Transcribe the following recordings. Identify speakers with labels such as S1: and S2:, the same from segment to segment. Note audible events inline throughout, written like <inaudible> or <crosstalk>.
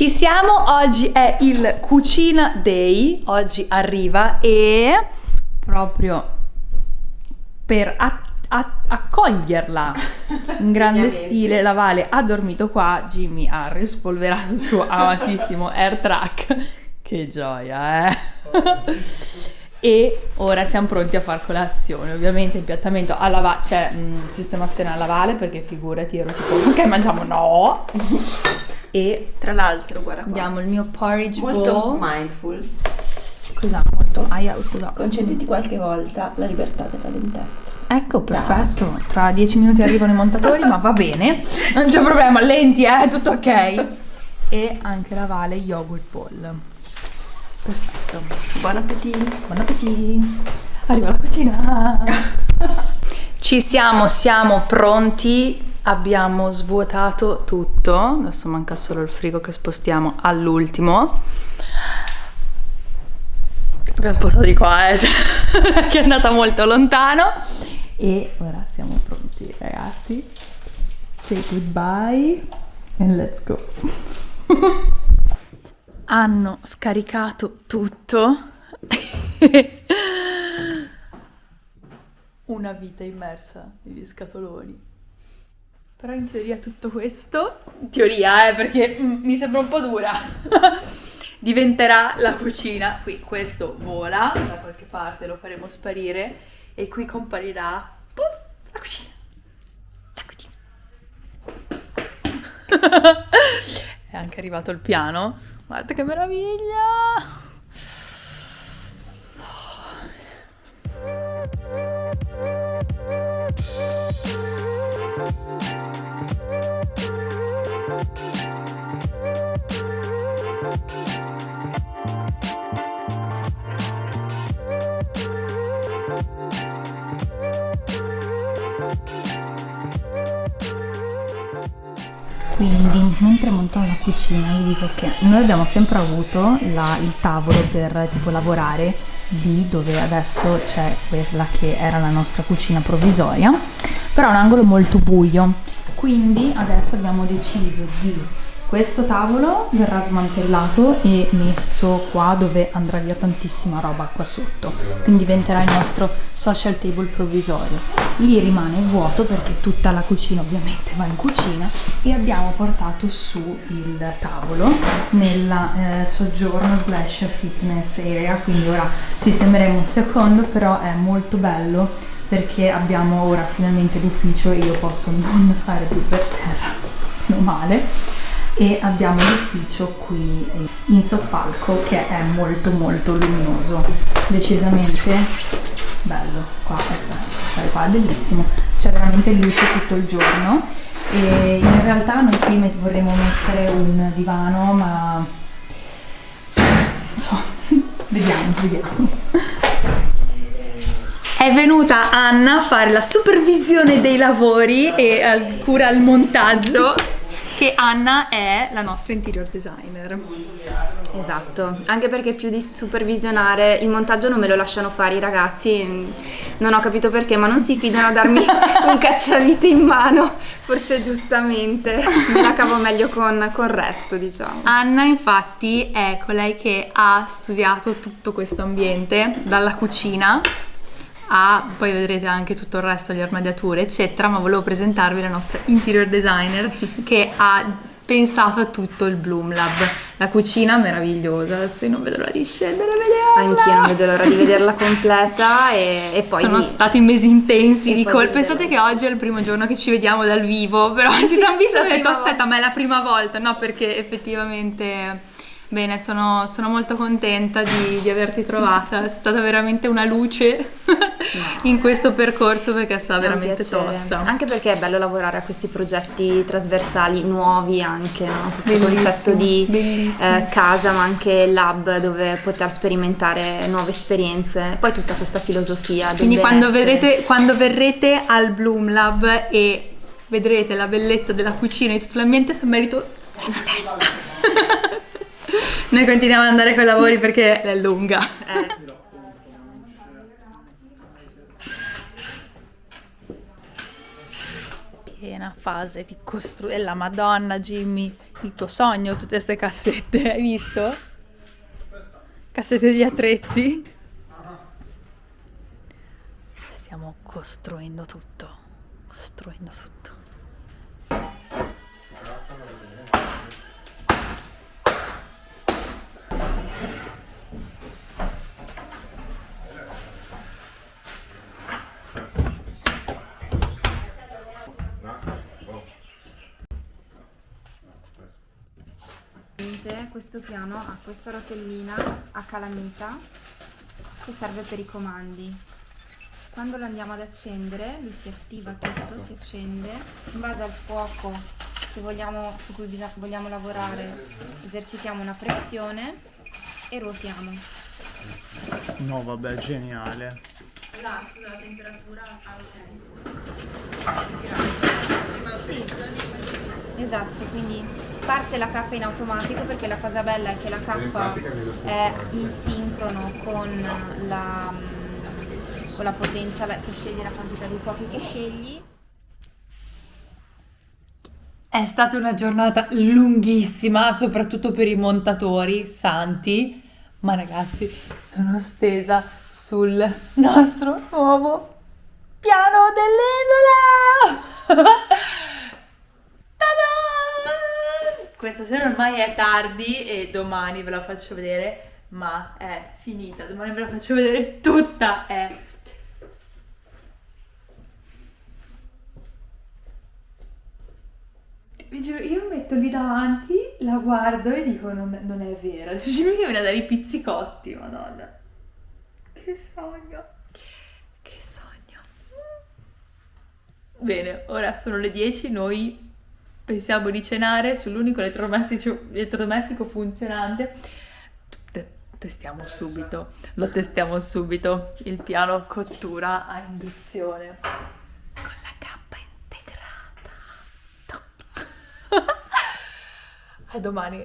S1: Ci siamo, oggi è il Cucina Day, oggi arriva e proprio per accoglierla <laughs> in grande stile la Vale ha dormito qua, Jimmy ha rispolverato il suo amatissimo <laughs> AirTrack, che gioia eh! e ora siamo pronti a far colazione, ovviamente impiattamento alla va- cioè mh, sistemazione alla Vale perché figurati ero tipo ok mangiamo no e
S2: Tra l'altro, guarda qua.
S1: Abbiamo il mio porridge
S2: Molto
S1: bowl.
S2: mindful.
S1: Scusa, molto. Aia, scusa.
S2: Concediti qualche volta la libertà della lentezza.
S1: Ecco, perfetto. Tra dieci minuti arrivano i montatori, ma va bene. Non c'è problema, lenti, eh, tutto ok. E anche la Vale yogurt bowl. Perfetto.
S2: Buon appetito.
S1: Buon appetito. Arriva la cucina. <laughs> Ci siamo, siamo pronti. Abbiamo svuotato tutto. Adesso manca solo il frigo che spostiamo all'ultimo. Abbiamo spostato di qua, eh, <laughs> che è andata molto lontano. E ora siamo pronti, ragazzi. Say goodbye and let's go. <laughs> Hanno scaricato tutto. <laughs> Una vita immersa negli scatoloni. Però in teoria tutto questo, in teoria eh, perché mm, mi sembra un po' dura, <laughs> diventerà la cucina. Qui questo vola da qualche parte, lo faremo sparire e qui comparirà puff, la cucina. La cucina. <laughs> È anche arrivato il piano. Guarda che meraviglia! Quindi, mentre montavo la cucina, vi dico che noi abbiamo sempre avuto la- il tavolo per tipo lavorare lì dove adesso c'è quella che era la nostra cucina provvisoria, però è un angolo molto buio. Quindi adesso abbiamo deciso di questo tavolo verrà smantellato e messo qua dove andrà via tantissima roba qua sotto, quindi diventerà il nostro social table provvisorio. Lì rimane vuoto perché tutta la cucina ovviamente va in cucina e abbiamo portato su il tavolo nella eh, soggiorno slash fitness area, quindi ora sistemeremo un secondo, però è molto bello perché abbiamo ora finalmente l'ufficio e io posso non stare più per terra, meno male e abbiamo l'ufficio qui in soppalco che è molto molto luminoso. Decisamente bello. Qua questa qua è bellissimo. C'è veramente luce tutto il giorno. E in realtà noi qui met- vorremmo mettere un divano ma non so <laughs> vediamo vediamo. È venuta Anna a fare la supervisione dei lavori e cura il montaggio che Anna è la nostra interior designer.
S3: Esatto, anche perché più di supervisionare il montaggio non me lo lasciano fare i ragazzi, mm, non ho capito perché, ma non si fidano a darmi <laughs> un cacciavite in mano, forse giustamente me la cavo meglio con, con il resto, diciamo.
S1: Anna infatti è colei che ha studiato tutto questo ambiente, dalla cucina a, poi vedrete anche tutto il resto, le armadiature eccetera, ma volevo presentarvi la nostra interior designer che ha pensato a tutto il Bloom Lab. La cucina meravigliosa, adesso io non vedo l'ora di scendere a vederla.
S3: Anch'io non vedo l'ora di vederla completa e, e poi...
S1: Sono stati mesi intensi
S3: E
S1: di
S3: vedremo,
S1: Pensate che
S3: sì.
S1: oggi è il primo giorno che ci vediamo dal vivo, però ci siamo visti e ho detto aspetta, ma è la prima volta, no? Perché effettivamente bene, sono, sono molto contenta di, di averti trovata, è stata veramente una luce <laughs> in questo percorso perché è stata
S3: È un
S1: veramente tosta.
S3: Anche perché è bello lavorare a questi progetti trasversali nuovi anche, no? questo
S1: Bellissimo,
S3: concetto di eh, casa ma anche lab dove poter sperimentare nuove esperienze, poi tutta questa filosofia.
S1: Quindi quando, vedrete, quando verrete al Bloom Lab e vedrete la bellezza della cucina e tutto l'ambiente, San Merito sta sulla testa. Noi continuiamo ad andare con i lavori perché è lunga. Piena fase di costruire la Madonna Jimmy, il tuo sogno, tutte queste cassette, <laughs> hai visto? Cassette degli attrezzi. Stiamo costruendo tutto, costruendo tutto.
S3: Questo piano ha questa rotellina a calamita che serve per i comandi. Quando lo andiamo ad accendere lui si attiva tutto, si accende in base al fuoco vogliamo, su cui vogliamo lavorare esercitiamo una pressione e ruotiamo.
S4: No vabbè geniale.
S3: La, la temperatura ah, sì. esatto quindi parte la K in automatico perché la cosa bella è che la K è in sincrono con la, con la potenza che scegli, la quantità di fuochi che scegli.
S1: È stata una giornata lunghissima, soprattutto per i montatori santi, ma ragazzi sono stesa sul nostro nuovo piano dell'isola! <laughs> Questa sera ormai è tardi e domani ve la faccio vedere, ma è finita. Domani ve la faccio vedere tutta, è... Vi giuro, io metto lì davanti, la guardo e dico non, non è vero. <laughs> Dici che viene a dare i pizzicotti, madonna. Che sogno. Che sogno. Bene, ora sono le 10, noi pensiamo di cenare sull'unico elettrodomestico, elettrodomestico funzionante. Te- testiamo subito, lo testiamo subito, il piano cottura a induzione. Con la cappa integrata. <laughs> a domani.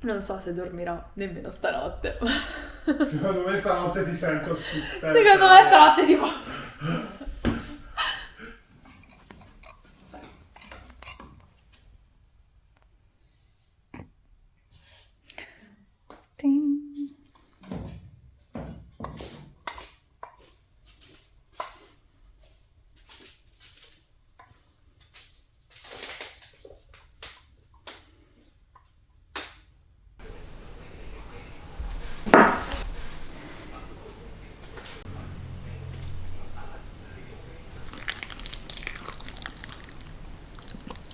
S1: Non so se dormirò nemmeno stanotte.
S4: Secondo me stanotte ti sento <laughs> spista.
S1: Secondo me stanotte tipo... <laughs>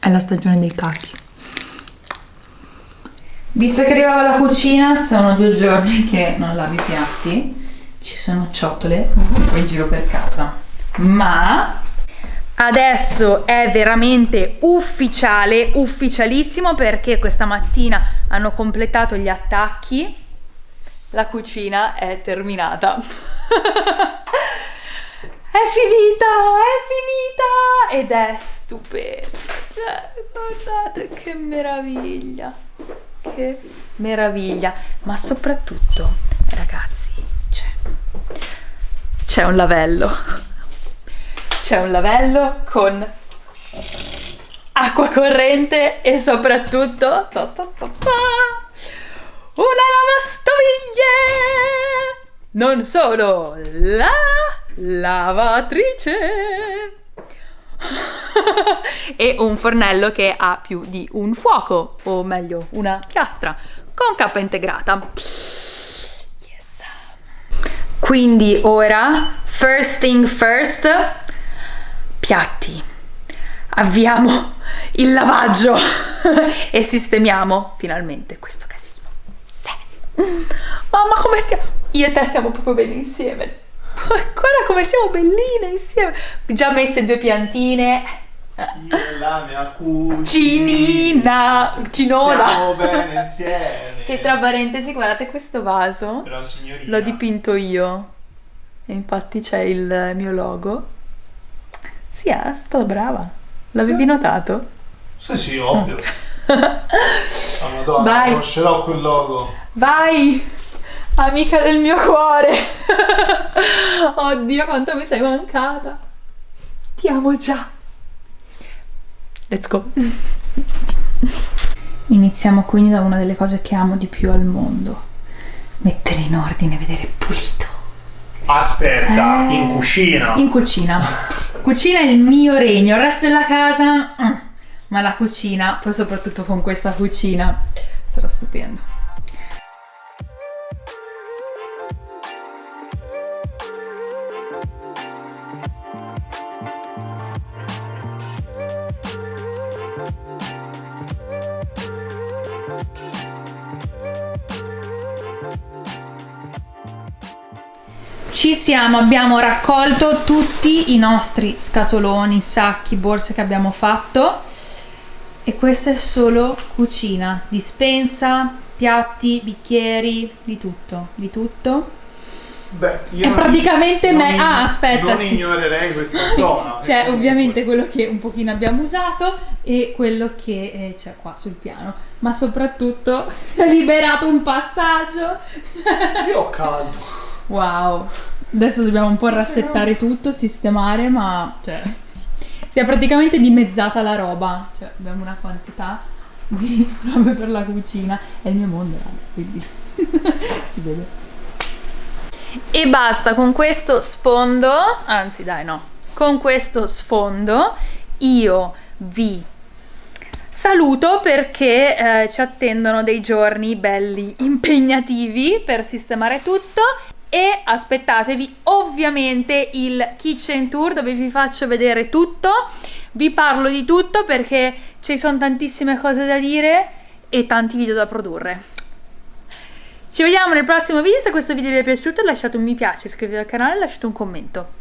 S1: È la stagione dei cacchi. Visto che arrivava la cucina, sono due giorni che non lavi i piatti, ci sono ciotole in giro per casa. Ma adesso è veramente ufficiale, ufficialissimo perché questa mattina hanno completato gli attacchi. La cucina è terminata. <laughs> è finita, è finita ed è stupenda. Cioè, guardate che meraviglia. Che meraviglia. Ma soprattutto, ragazzi, c'è, c'è un lavello. C'è un lavello con acqua corrente e soprattutto ta ta ta una lavastoviglie non solo la lavatrice <laughs> e un fornello che ha più di un fuoco, o meglio una piastra, con cappa integrata. Yes. Quindi ora, first thing first, piatti. Avviamo il lavaggio <laughs> e sistemiamo finalmente questo casino. Sì. Mamma come siamo? Io e te stiamo proprio bene insieme. Guarda come siamo belline insieme. Già messe due piantine.
S4: La mia
S1: cucinina. Cinona.
S4: Stiamo bene insieme.
S1: Che tra parentesi, guardate questo vaso.
S4: Però signorina.
S1: L'ho dipinto io. E infatti c'è il mio logo. Sì, è stata brava. L'avevi notato?
S4: Sì, sì, ovvio. oh, <laughs> Madonna, Vai. conoscerò quel logo.
S1: Vai! Amica del mio cuore. <laughs> Oddio, quanto mi sei mancata. Ti amo già. Let's go. <laughs> Iniziamo quindi da una delle cose che amo di più al mondo. Mettere in ordine, vedere pulito.
S4: Aspetta,
S1: Eh.
S4: in cucina.
S1: In cucina. Cucina è il mio regno, il resto della casa... mm. Ma la cucina, poi soprattutto con questa cucina, sarà stupendo. Ci siamo, abbiamo raccolto tutti i nostri scatoloni, sacchi, borse che abbiamo fatto e questa è solo cucina, dispensa, piatti, bicchieri, di tutto, di tutto.
S4: Beh, io
S1: È praticamente me- ah, aspetta,
S4: Non
S1: sì.
S4: ignorerei questa <laughs> zona. Eh,
S1: ovviamente quello che un pochino abbiamo usato e quello che eh, c'è qua sul piano, ma soprattutto <laughs> si è liberato un passaggio.
S4: Io ho caldo.
S1: Wow. Adesso dobbiamo un po' rassettare tutto, sistemare, ma cioè <laughs> si è praticamente dimezzata la roba. Cioè, abbiamo una quantità di <laughs> robe per la cucina. È il mio mondo, raga, quindi <laughs> si vede. E basta con questo sfondo, anzi dai no, con questo sfondo io vi saluto perché eh, ci attendono dei giorni belli impegnativi per sistemare tutto e aspettatevi ovviamente il kitchen tour dove vi faccio vedere tutto, vi parlo di tutto perché ci sono tantissime cose da dire e tanti video da produrre. Ci vediamo nel prossimo video, se questo video vi è piaciuto lasciate un mi piace, iscrivetevi al canale e lasciate un commento.